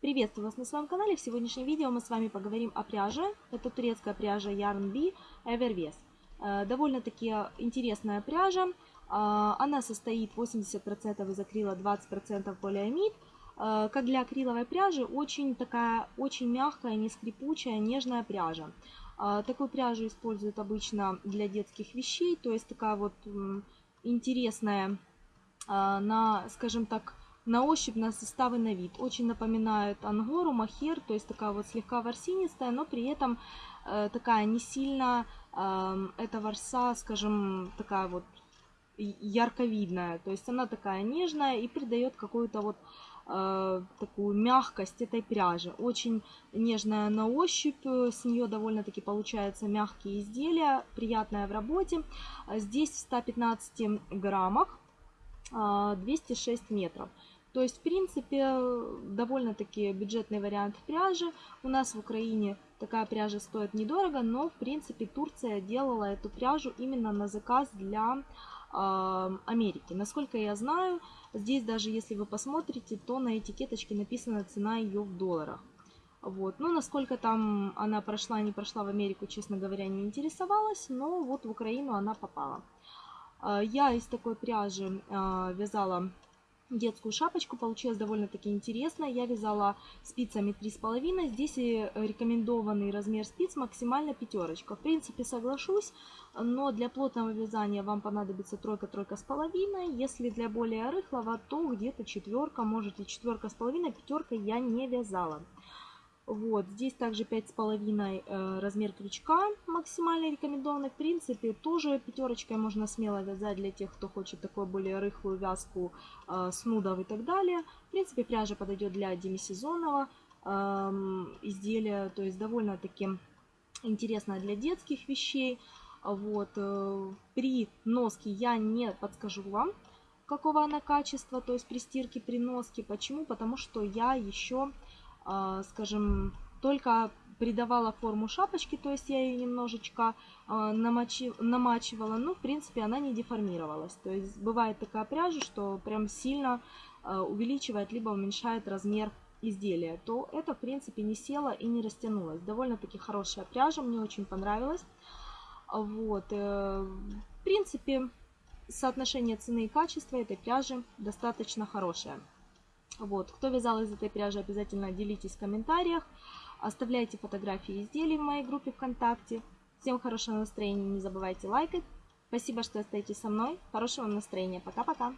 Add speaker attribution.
Speaker 1: Приветствую вас на своем канале. В сегодняшнем видео мы с вами поговорим о пряже. Это турецкая пряжа Yarn Bee Evervest. Э, довольно-таки интересная пряжа. Э, она состоит 80% из акрила, 20% полиамид. Э, как для акриловой пряжи, очень такая, очень мягкая, не скрипучая, нежная пряжа. Такую пряжу используют обычно для детских вещей, то есть такая вот интересная на, скажем так, на ощупь, на составы, на вид. Очень напоминает ангору, махер, то есть такая вот слегка ворсинистая, но при этом э, такая не сильно, э, эта ворса, скажем, такая вот ярковидная. То есть она такая нежная и придает какую-то вот э, такую мягкость этой пряжи. Очень нежная на ощупь, с нее довольно-таки получаются мягкие изделия, приятная в работе. Здесь в 115 граммах 206 а, метров. То есть, в принципе, довольно-таки бюджетный вариант пряжи. У нас в Украине такая пряжа стоит недорого, но, в принципе, Турция делала эту пряжу именно на заказ для э, Америки. Насколько я знаю, здесь даже если вы посмотрите, то на этикеточке написана цена ее в долларах. Вот. Ну, насколько там она прошла, не прошла в Америку, честно говоря, не интересовалась, но вот в Украину она попала. А, я из такой пряжи а, вязала детскую шапочку. Получилось довольно-таки интересно. Я вязала спицами 3,5. Здесь и рекомендованный размер спиц максимально пятерочка. В принципе, соглашусь, но для плотного вязания вам понадобится тройка-тройка с половиной. Если для более рыхлого, то где-то четверка, может и четверка с половиной, пятерка я не вязала. Вот, здесь также 5,5 э, размер крючка максимально рекомендованный. В принципе, тоже пятерочкой можно смело вязать для тех, кто хочет такую более рыхлую вязку э, с нудов и так далее. В принципе, пряжа подойдет для демисезонного э, изделия, то есть довольно-таки интересная для детских вещей. Вот, э, при носке я не подскажу вам, какого она качества, то есть при стирке, при носке. Почему? Потому что я еще скажем, только придавала форму шапочки, то есть я ее немножечко а, намачивала, но в принципе она не деформировалась. То есть бывает такая пряжа, что прям сильно а, увеличивает либо уменьшает размер изделия, то это в принципе не село и не растянулось. Довольно-таки хорошая пряжа, мне очень понравилась. Вот. Э, в принципе, соотношение цены и качества этой пряжи достаточно хорошее. Вот. Кто вязал из этой пряжи, обязательно делитесь в комментариях. Оставляйте фотографии изделий в моей группе ВКонтакте. Всем хорошего настроения, не забывайте лайкать. Спасибо, что остаетесь со мной. Хорошего настроения. Пока-пока.